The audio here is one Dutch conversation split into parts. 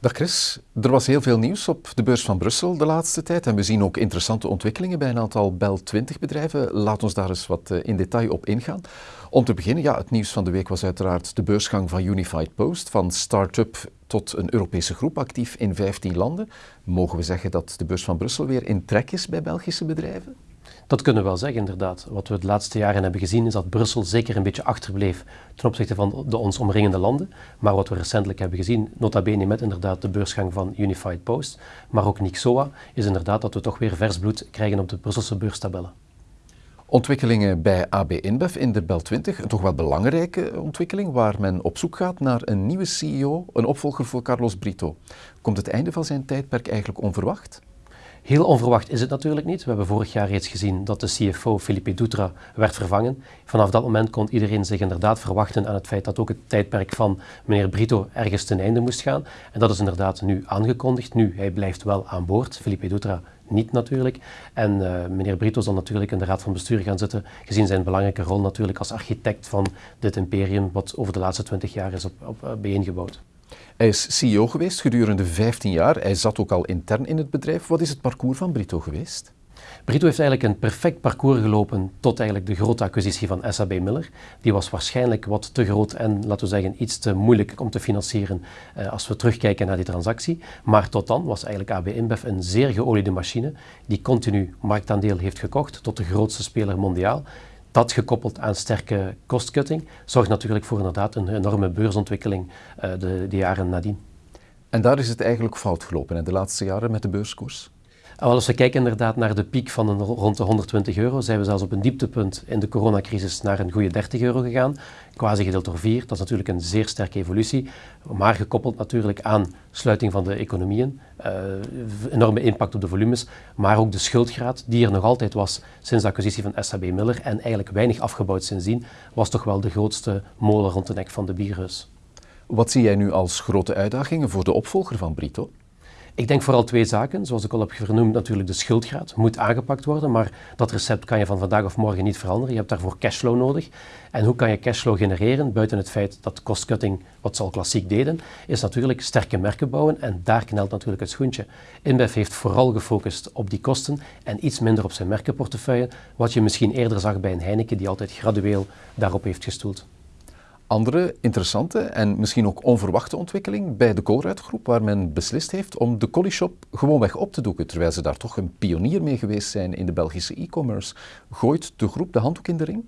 Dag Chris, er was heel veel nieuws op de beurs van Brussel de laatste tijd en we zien ook interessante ontwikkelingen bij een aantal Bel 20 bedrijven. Laat ons daar eens wat eh, in detail op ingaan. Om te beginnen, ja, het nieuws van de week was uiteraard de beursgang van Unified Post, van start-up tot een Europese groep actief in 15 landen. Mogen we zeggen dat de beurs van Brussel weer in trek is bij Belgische bedrijven? Dat kunnen we wel zeggen, inderdaad. Wat we de laatste jaren hebben gezien is dat Brussel zeker een beetje achterbleef ten opzichte van de ons omringende landen. Maar wat we recentelijk hebben gezien, nota bene met inderdaad de beursgang van Unified Post, maar ook Nixoa, is inderdaad dat we toch weer vers bloed krijgen op de Brusselse beurstabellen. Ontwikkelingen bij AB InBev in de Bel 20, een toch wel belangrijke ontwikkeling waar men op zoek gaat naar een nieuwe CEO, een opvolger voor Carlos Brito. Komt het einde van zijn tijdperk eigenlijk onverwacht? Heel onverwacht is het natuurlijk niet. We hebben vorig jaar reeds gezien dat de CFO Felipe Dutra werd vervangen. Vanaf dat moment kon iedereen zich inderdaad verwachten aan het feit dat ook het tijdperk van meneer Brito ergens ten einde moest gaan. En dat is inderdaad nu aangekondigd. Nu, hij blijft wel aan boord. Felipe Dutra niet natuurlijk. En uh, meneer Brito zal natuurlijk in de raad van bestuur gaan zitten, gezien zijn belangrijke rol natuurlijk als architect van dit imperium, wat over de laatste twintig jaar is op, op, uh, bijeengebouwd. Hij is CEO geweest gedurende 15 jaar. Hij zat ook al intern in het bedrijf. Wat is het parcours van Brito geweest? Brito heeft eigenlijk een perfect parcours gelopen tot eigenlijk de grote acquisitie van SAB Miller. Die was waarschijnlijk wat te groot en, laten we zeggen, iets te moeilijk om te financieren eh, als we terugkijken naar die transactie. Maar tot dan was eigenlijk AB InBev een zeer geoliede machine die continu marktaandeel heeft gekocht tot de grootste speler mondiaal. Dat gekoppeld aan sterke kostcutting zorgt natuurlijk voor inderdaad een enorme beursontwikkeling uh, de, de jaren nadien. En daar is het eigenlijk fout gelopen in de laatste jaren met de beurskoers? Als we kijken inderdaad naar de piek van een, rond de 120 euro, zijn we zelfs op een dieptepunt in de coronacrisis naar een goede 30 euro gegaan. Quasi gedeeld door 4, dat is natuurlijk een zeer sterke evolutie, maar gekoppeld natuurlijk aan sluiting van de economieën, enorme impact op de volumes, maar ook de schuldgraad die er nog altijd was sinds de acquisitie van SAB Miller en eigenlijk weinig afgebouwd sindsdien, was toch wel de grootste molen rond de nek van de bierhuis. Wat zie jij nu als grote uitdagingen voor de opvolger van Brito? Ik denk vooral twee zaken. Zoals ik al heb vernoemd, natuurlijk de schuldgraad moet aangepakt worden, maar dat recept kan je van vandaag of morgen niet veranderen. Je hebt daarvoor cashflow nodig. En hoe kan je cashflow genereren, buiten het feit dat cost-cutting, wat ze al klassiek deden, is natuurlijk sterke merken bouwen en daar knelt natuurlijk het schoentje. InBev heeft vooral gefocust op die kosten en iets minder op zijn merkenportefeuille, wat je misschien eerder zag bij een Heineken die altijd gradueel daarop heeft gestoeld andere interessante en misschien ook onverwachte ontwikkeling bij de Colruyt-groep, waar men beslist heeft om de Collyshop gewoonweg op te doeken, terwijl ze daar toch een pionier mee geweest zijn in de Belgische e-commerce. Gooit de groep de handdoek in de ring?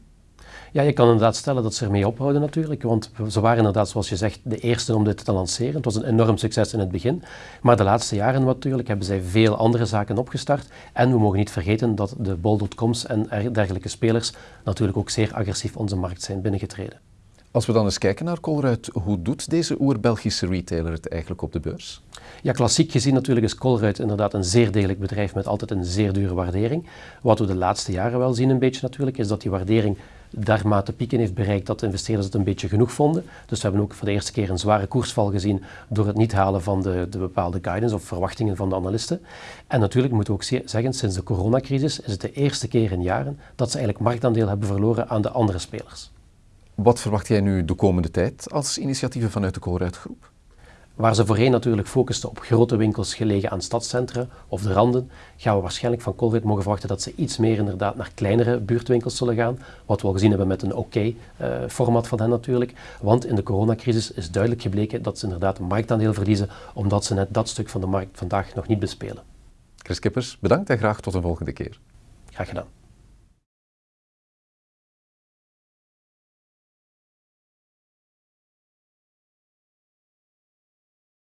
Ja, je kan inderdaad stellen dat ze ermee ophouden natuurlijk, want ze waren inderdaad, zoals je zegt, de eerste om dit te lanceren. Het was een enorm succes in het begin, maar de laatste jaren natuurlijk hebben zij veel andere zaken opgestart. En we mogen niet vergeten dat de bol.coms en dergelijke spelers natuurlijk ook zeer agressief onze markt zijn binnengetreden. Als we dan eens kijken naar Colruyt, hoe doet deze oer-Belgische retailer het eigenlijk op de beurs? Ja, klassiek gezien natuurlijk is Colruyt inderdaad een zeer degelijk bedrijf met altijd een zeer dure waardering. Wat we de laatste jaren wel zien een beetje natuurlijk, is dat die waardering dermate pieken heeft bereikt dat de investeerders het een beetje genoeg vonden. Dus we hebben ook voor de eerste keer een zware koersval gezien door het niet halen van de, de bepaalde guidance of verwachtingen van de analisten. En natuurlijk moeten we ook zeggen, sinds de coronacrisis is het de eerste keer in jaren dat ze eigenlijk marktaandeel hebben verloren aan de andere spelers. Wat verwacht jij nu de komende tijd als initiatieven vanuit de Colruyt Groep? Waar ze voorheen natuurlijk focusten op grote winkels gelegen aan stadscentra of de randen, gaan we waarschijnlijk van Colruyt mogen verwachten dat ze iets meer inderdaad naar kleinere buurtwinkels zullen gaan. Wat we al gezien hebben met een oké-format van hen natuurlijk. Want in de coronacrisis is duidelijk gebleken dat ze inderdaad een marktaandeel verliezen, omdat ze net dat stuk van de markt vandaag nog niet bespelen. Chris Kippers, bedankt en graag tot een volgende keer. Graag gedaan.